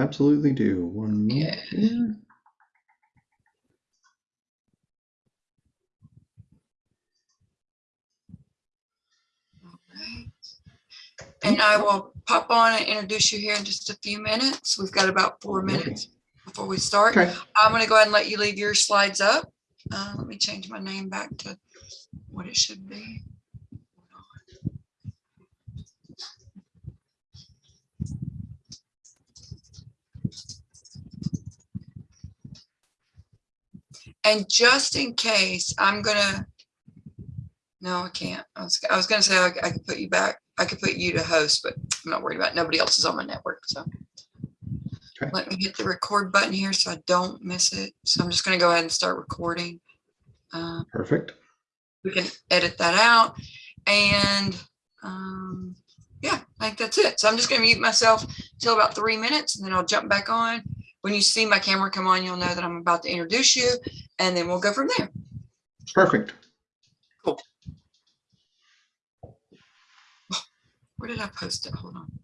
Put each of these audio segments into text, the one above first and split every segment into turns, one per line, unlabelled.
absolutely do. One
Yeah. And I will pop on and introduce you here in just a few minutes. We've got about four
Alrighty.
minutes before we start.
Okay.
I'm gonna go ahead and let you leave your slides up. Uh, let me change my name back to what it should be. And just in case, I'm gonna, no, I can't. I was, I was gonna say I, I could put you back. I could put you to host, but I'm not worried about, it. nobody else is on my network, so.
Okay.
Let me hit the record button here so I don't miss it. So I'm just gonna go ahead and start recording. Uh,
Perfect.
we can edit that out and um yeah i think that's it so i'm just going to mute myself till about three minutes and then i'll jump back on when you see my camera come on you'll know that i'm about to introduce you and then we'll go from there
Perfect. Cool.
Where did i post it hold on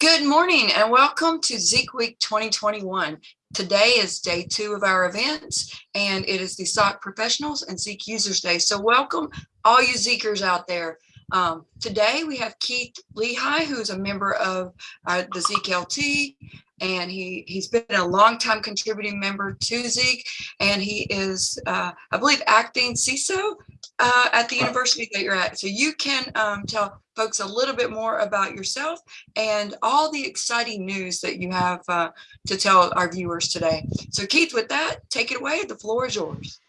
Good morning and welcome to Zeek Week 2021. Today is day two of our events and it is the SOC Professionals and Zeek Users Day. So welcome all you Zeekers out there. Um, today we have Keith Lehigh, who is a member of uh, the Zeek LT and he, he's been a longtime contributing member to Zeek and he is, uh, I believe, acting CISO uh, at the university that you're at. So you can um, tell folks a little bit more about yourself and all the exciting news that you have uh, to tell our viewers today. So Keith, with that, take it away. The floor is yours.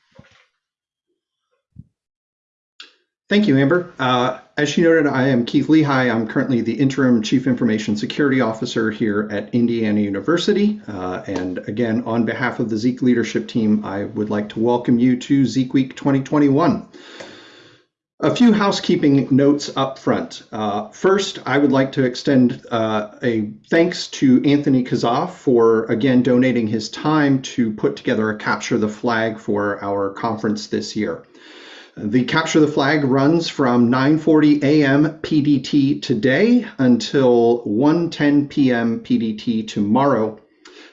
Thank you, Amber. Uh, as you noted, I am Keith Lehigh. I'm currently the interim Chief Information Security Officer here at Indiana University. Uh, and again, on behalf of the Zeek leadership team, I would like to welcome you to Zeek Week 2021. A few housekeeping notes up front. Uh, first, I would like to extend uh, a thanks to Anthony Kasza for again donating his time to put together a capture the flag for our conference this year. The Capture the Flag runs from 9:40 a.m. PDT today until 1:10 p.m. PDT tomorrow.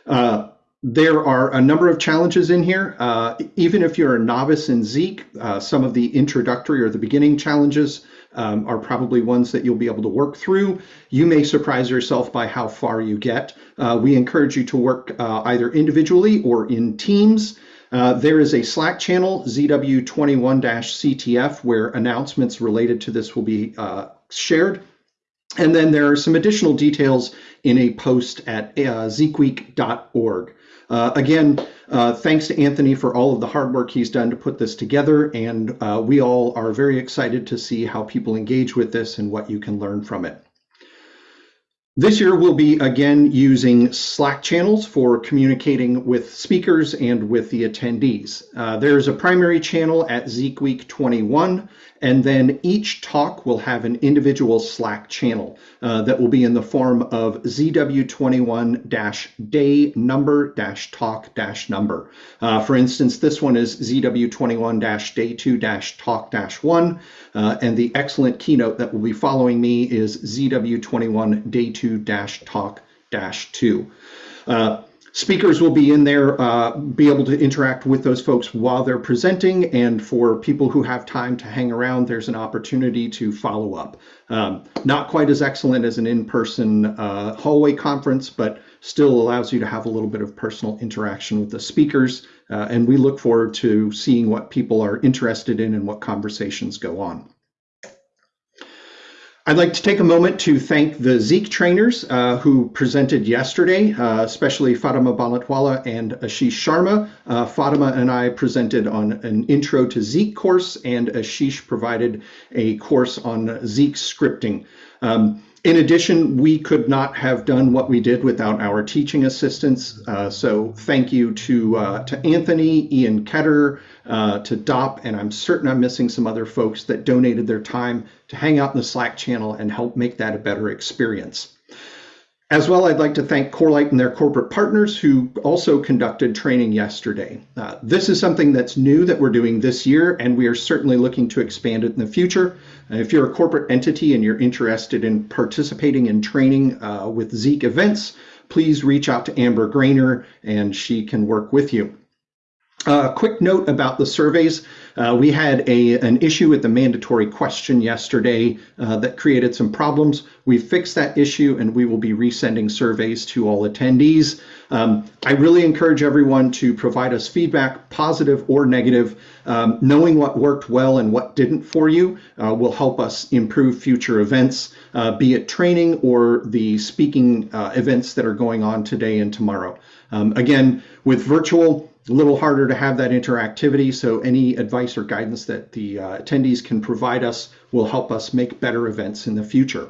Uh, there are a number of challenges in here. Uh, even if you're a novice in Zeek, uh, some of the introductory or the beginning challenges um, are probably ones that you'll be able to work through. You may surprise yourself by how far you get. Uh, we encourage you to work uh, either individually or in teams. Uh, there is a Slack channel, ZW21-CTF, where announcements related to this will be uh, shared. And then there are some additional details in a post at uh, zeekweek.org. Uh, again, uh, thanks to Anthony for all of the hard work he's done to put this together, and uh, we all are very excited to see how people engage with this and what you can learn from it. This year we'll be again using Slack channels for communicating with speakers and with the attendees. Uh, there's a primary channel at Zeek Week 21, and then each talk will have an individual Slack channel uh, that will be in the form of ZW21-day number-talk-number. Uh, for instance, this one is ZW21-day 2-talk-1, uh, and the excellent keynote that will be following me is ZW21 Day 2 Talk 2. Uh, speakers will be in there, uh, be able to interact with those folks while they're presenting. And for people who have time to hang around, there's an opportunity to follow up. Um, not quite as excellent as an in-person uh, hallway conference, but still allows you to have a little bit of personal interaction with the speakers. Uh, and we look forward to seeing what people are interested in and what conversations go on. I'd like to take a moment to thank the Zeek trainers uh, who presented yesterday, uh, especially Fatima Bannat Wala and Ashish Sharma. Uh, Fatima and I presented on an intro to Zeek course, and Ashish provided a course on Zeek scripting. Um, in addition, we could not have done what we did without our teaching assistants. Uh, so thank you to uh, to Anthony, Ian Ketter, uh, to DOP, and I'm certain I'm missing some other folks that donated their time to hang out in the Slack channel and help make that a better experience. As well, I'd like to thank Corelight and their corporate partners who also conducted training yesterday. Uh, this is something that's new that we're doing this year, and we are certainly looking to expand it in the future. If you're a corporate entity and you're interested in participating in training uh, with Zeek events, please reach out to Amber Graner and she can work with you. A uh, quick note about the surveys. Uh, we had a, an issue with the mandatory question yesterday uh, that created some problems. We fixed that issue and we will be resending surveys to all attendees. Um, I really encourage everyone to provide us feedback, positive or negative. Um, knowing what worked well and what didn't for you uh, will help us improve future events, uh, be it training or the speaking uh, events that are going on today and tomorrow. Um, again, with virtual, a little harder to have that interactivity, so any advice or guidance that the uh, attendees can provide us will help us make better events in the future.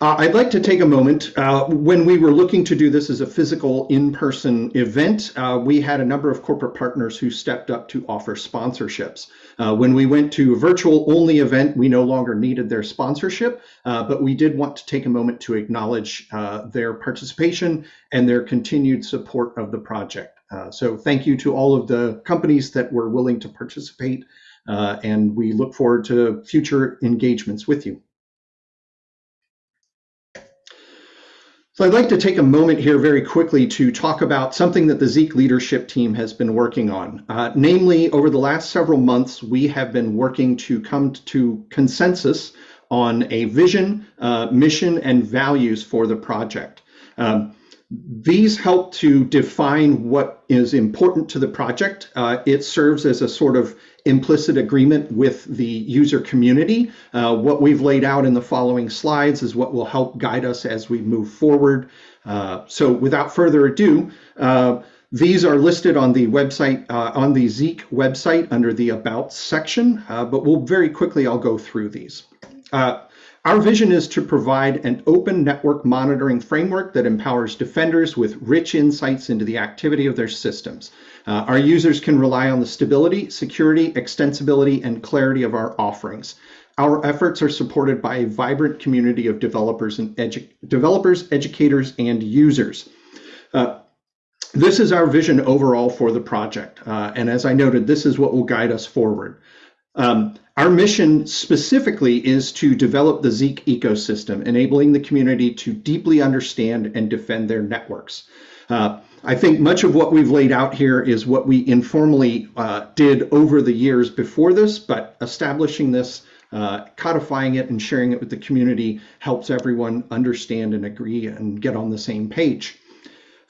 Uh, I'd like to take a moment. Uh, when we were looking to do this as a physical in-person event, uh, we had a number of corporate partners who stepped up to offer sponsorships. Uh, when we went to a virtual only event, we no longer needed their sponsorship, uh, but we did want to take a moment to acknowledge uh, their participation and their continued support of the project. so thank you to all of the companies that were willing to participate, and we look forward to future engagements with you. So I'd like to take a moment here very quickly to talk about something that the Zeek leadership team has been working on. Uh, namely, over the last several months, we have been working to come to consensus on a vision, uh, mission, and values for the project. Um, these help to define what is important to the project. Uh, it serves as a sort of implicit agreement with the user community. Uh, what we've laid out in the following slides is what will help guide us as we move forward. Uh, so without further ado, uh, these are listed on the website, uh, on the Zeek website under the About section, uh, but we'll very quickly, I'll go through these. Our vision is to provide an open network monitoring framework that empowers defenders with rich insights into the activity of their systems. Uh, our users can rely on the stability, security, extensibility, and clarity of our offerings. Our efforts are supported by a vibrant community of developers and edu developers, educators, and users. Uh, this is our vision overall for the project. Uh, and as I noted, this is what will guide us forward. Um, our mission specifically is to develop the Zeek ecosystem, enabling the community to deeply understand and defend their networks. Uh, I think much of what we've laid out here is what we informally uh, did over the years before this, but establishing this, uh, codifying it, and sharing it with the community helps everyone understand and agree and get on the same page.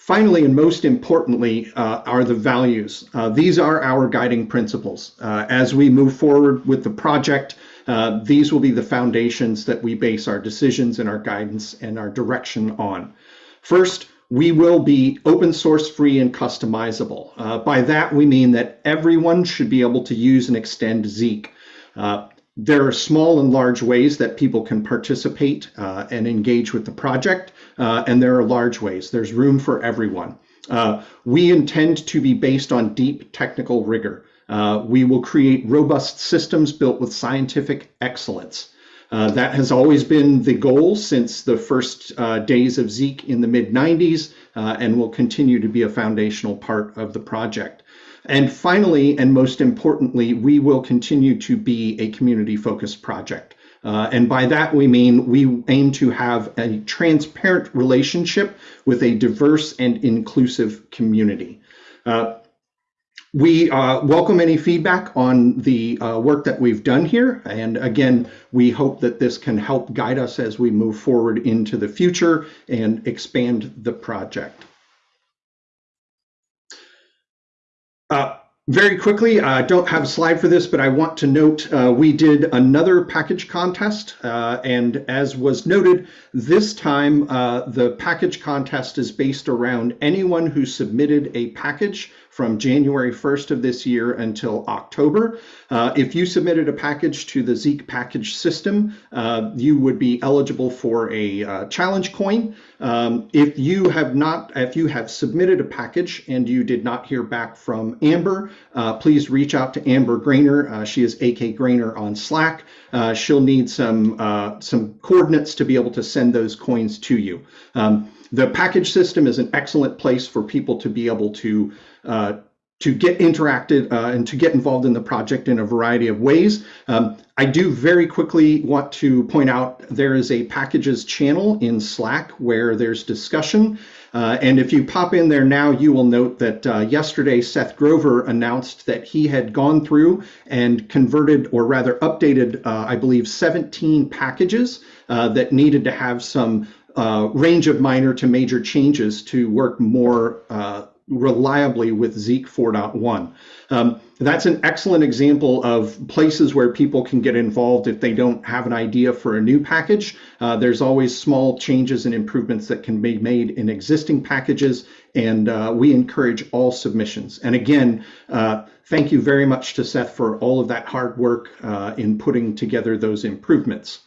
Finally, and most importantly, uh, are the values. Uh, these are our guiding principles. Uh, as we move forward with the project, uh, these will be the foundations that we base our decisions and our guidance and our direction on. First, we will be open source free and customizable. Uh, by that, we mean that everyone should be able to use and extend Zeek. Uh, there are small and large ways that people can participate and engage with the project, uh, and there are large ways. There's room for everyone. Uh, we intend to be based on deep technical rigor. Uh, we will create robust systems built with scientific excellence. Uh, that has always been the goal since the first uh, days of Zeek in the mid 90s and will continue to be a foundational part of the project. And finally, and most importantly, we will continue to be a community focused project. Uh, and by that, we mean we aim to have a transparent relationship with a diverse and inclusive community. Uh, we uh, welcome any feedback on the uh, work that we've done here. And again, we hope that this can help guide us as we move forward into the future and expand the project. Uh, very quickly, I uh, don't have a slide for this, but I want to note uh, we did another package contest. Uh, and as was noted, this time uh, the package contest is based around anyone who submitted a package from January 1st of this year until October. Uh, if you submitted a package to the Zeek package system, uh, you would be eligible for a uh, challenge coin. Um, if you have not, if you have submitted a package and you did not hear back from Amber, uh, please reach out to Amber Graner. Uh, she is AK Graner on Slack. Uh, she'll need some some coordinates to be able to send those coins to you. Um, the package system is an excellent place for people to be able to uh, to get interacted uh, and to get involved in the project in a variety of ways. Um, I do very quickly want to point out there is a packages channel in Slack where there's discussion. Uh, and if you pop in there now, you will note that uh, yesterday Seth Grover announced that he had gone through and converted, or rather updated, uh, I believe, 17 packages uh, that needed to have some uh, range of minor to major changes to work more uh, reliably with Zeek 4.1. Um, that's an excellent example of places where people can get involved if they don't have an idea for a new package. Uh, there's always small changes and improvements that can be made in existing packages, and uh, we encourage all submissions. And again, uh, thank you very much to Seth for all of that hard work uh, in putting together those improvements.